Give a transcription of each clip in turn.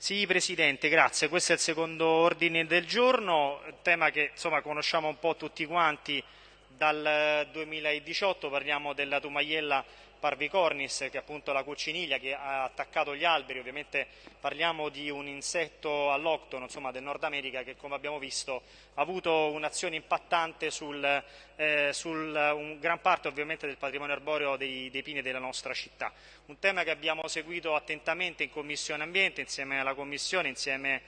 Sì, Presidente, grazie. Questo è il secondo ordine del giorno, tema che insomma, conosciamo un po' tutti quanti dal 2018, parliamo della Tumaiella parvicornis, che è appunto la cocciniglia che ha attaccato gli alberi, ovviamente parliamo di un insetto alloctono insomma, del Nord America che come abbiamo visto ha avuto un'azione impattante sul, eh, un gran parte ovviamente del patrimonio arboreo dei, dei pini della nostra città. Un tema che abbiamo seguito attentamente in Commissione Ambiente insieme alla Commissione, insieme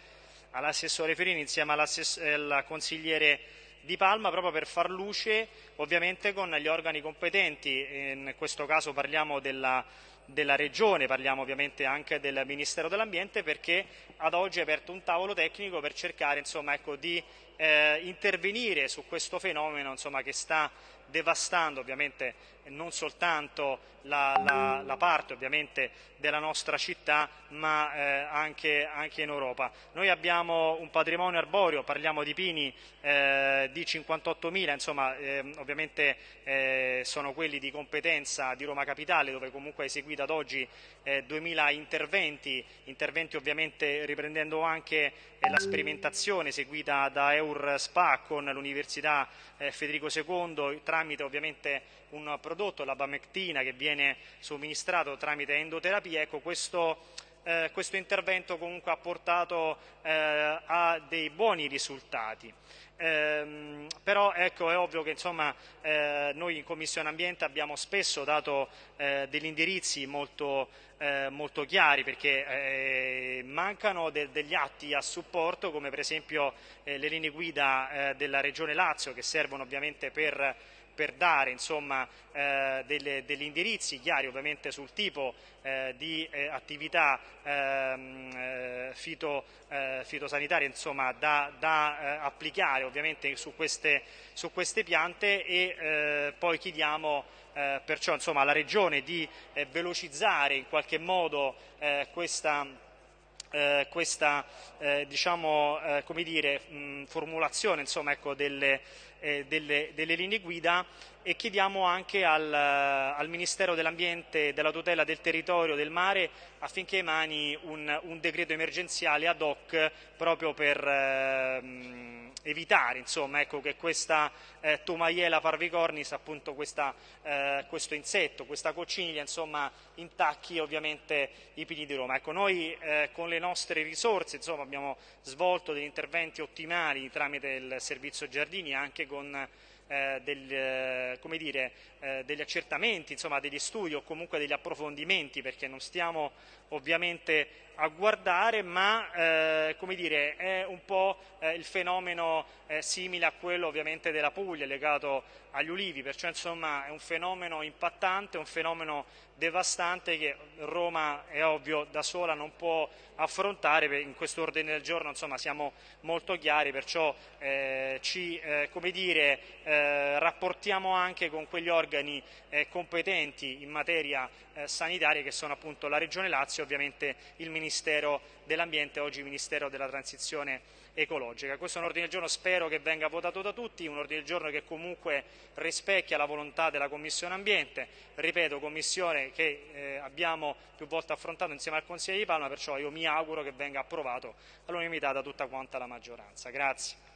all'assessore Ferini, insieme al consigliere di Palma proprio per far luce ovviamente con gli organi competenti, in questo caso parliamo della, della Regione, parliamo ovviamente anche del Ministero dell'Ambiente perché ad oggi è aperto un tavolo tecnico per cercare insomma, ecco, di eh, intervenire su questo fenomeno insomma, che sta devastando ovviamente non soltanto la, la, la parte ovviamente della nostra città ma eh, anche, anche, in Europa. Noi abbiamo un patrimonio arboreo, parliamo di pini eh, di 58.000, insomma eh, ovviamente eh, sono quelli di competenza di Roma Capitale dove comunque è eseguito ad oggi 2.000 eh, interventi, interventi ovviamente riprendendo anche eh, la sperimentazione eseguita da Eur Spa con l'Università Federico II tramite ovviamente un prodotto, la bamectina, che viene somministrato tramite endoterapia, ecco, questo, eh, questo intervento comunque ha portato eh, a dei buoni risultati. Eh, però ecco, è ovvio che insomma, eh, noi in Commissione Ambiente abbiamo spesso dato eh, degli indirizzi molto, eh, molto chiari perché eh, mancano de degli atti a supporto come per esempio le linee guida della Regione Lazio che servono ovviamente per per dare insomma, eh, delle, degli indirizzi chiari ovviamente sul tipo eh, di eh, attività ehm, eh, fito, eh, fitosanitarie insomma, da, da eh, applicare ovviamente su queste, su queste piante e poi chiediamo perciò insomma, alla Regione di velocizzare in qualche modo questa eh, questa eh, diciamo, eh, dire, mh, formulazione insomma, ecco, delle, eh, delle, delle, linee guida e chiediamo anche al, al Ministero dell'Ambiente della tutela del territorio del mare affinché emani un, un decreto emergenziale ad hoc proprio per ehm, evitare insomma, ecco, che questa eh, Tomaiela parvicornis, appunto questa, eh, questo insetto, questa cocciniglia insomma, intacchi ovviamente i pini di Roma. Ecco, noi eh, con le nostre risorse insomma, abbiamo svolto degli interventi ottimali tramite il servizio giardini anche con eh, del, eh, dire, eh, degli accertamenti, insomma, degli studi o comunque degli approfondimenti perché non stiamo ovviamente a guardare ma eh, come dire, è un po' eh, il fenomeno eh, simile a quello ovviamente della Puglia legato agli ulivi, perciò insomma è un fenomeno impattante, un fenomeno devastante che Roma è ovvio da sola non può affrontare, in questo ordine del giorno insomma siamo molto chiari, perciò eh, ci eh, come dire, eh, rapportiamo anche con quegli organi competenti in materia sanitaria che sono appunto la Regione Lazio e ovviamente il Ministero dell'Ambiente, oggi Ministero della Transizione ecologica. Questo è un ordine del giorno, spero che venga votato da tutti, un ordine del giorno che comunque rispecchia la volontà della Commissione Ambiente, ripeto, Commissione che eh, abbiamo più volte affrontato insieme al Consiglio di Palma, perciò io mi auguro che venga approvato all'unanimità da tutta quanta la maggioranza. Grazie.